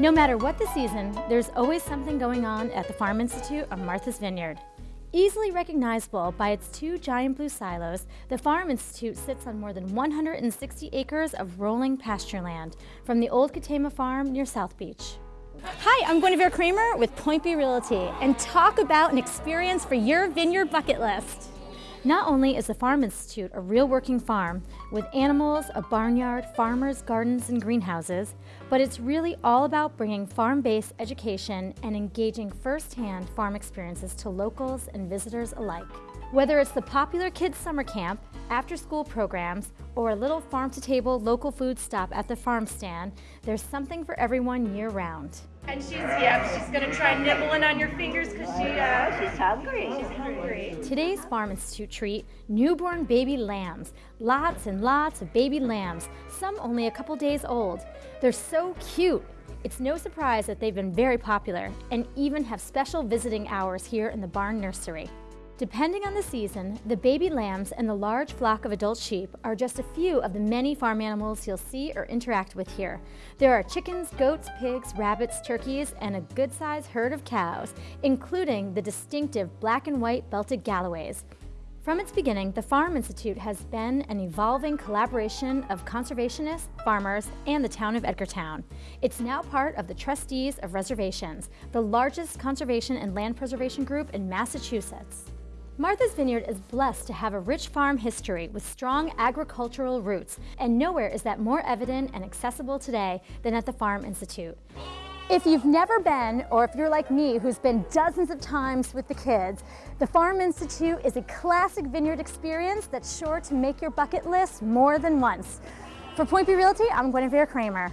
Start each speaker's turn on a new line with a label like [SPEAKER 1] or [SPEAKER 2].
[SPEAKER 1] No matter what the season, there's always something going on at the Farm Institute of Martha's Vineyard. Easily recognizable by its two giant blue silos, the Farm Institute sits on more than 160 acres of rolling pasture land from the old Katama Farm near South Beach. Hi, I'm Guinevere Kramer with Point B Realty and talk about an experience for your vineyard bucket list. Not only is the Farm Institute a real working farm with animals, a barnyard, farmers, gardens, and greenhouses, but it's really all about bringing farm-based education and engaging firsthand farm experiences to locals and visitors alike. Whether it's the popular kids summer camp, after-school programs, or a little farm-to-table local food stop at the farm stand, there's something for everyone year-round.
[SPEAKER 2] And she's, yeah, she's gonna try nibbling on your fingers because she, uh,
[SPEAKER 3] She's hungry.
[SPEAKER 2] she's hungry.
[SPEAKER 1] Today's Farm Institute treat, newborn baby lambs. Lots and lots of baby lambs, some only a couple days old. They're so cute. It's no surprise that they've been very popular and even have special visiting hours here in the barn nursery. Depending on the season, the baby lambs and the large flock of adult sheep are just a few of the many farm animals you'll see or interact with here. There are chickens, goats, pigs, rabbits, turkeys, and a good-sized herd of cows, including the distinctive black and white belted Galloways. From its beginning, the Farm Institute has been an evolving collaboration of conservationists, farmers, and the town of Edgartown. It's now part of the Trustees of Reservations, the largest conservation and land preservation group in Massachusetts. Martha's Vineyard is blessed to have a rich farm history with strong agricultural roots, and nowhere is that more evident and accessible today than at the Farm Institute. If you've never been, or if you're like me who's been dozens of times with the kids, the Farm Institute is a classic vineyard experience that's sure to make your bucket list more than once. For Point B Realty, I'm Guinevere Kramer.